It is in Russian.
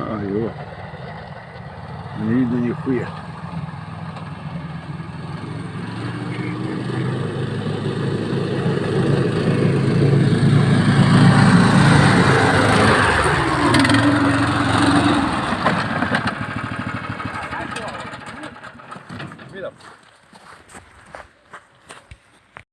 А, его. Не ну видно нихуя. Видав?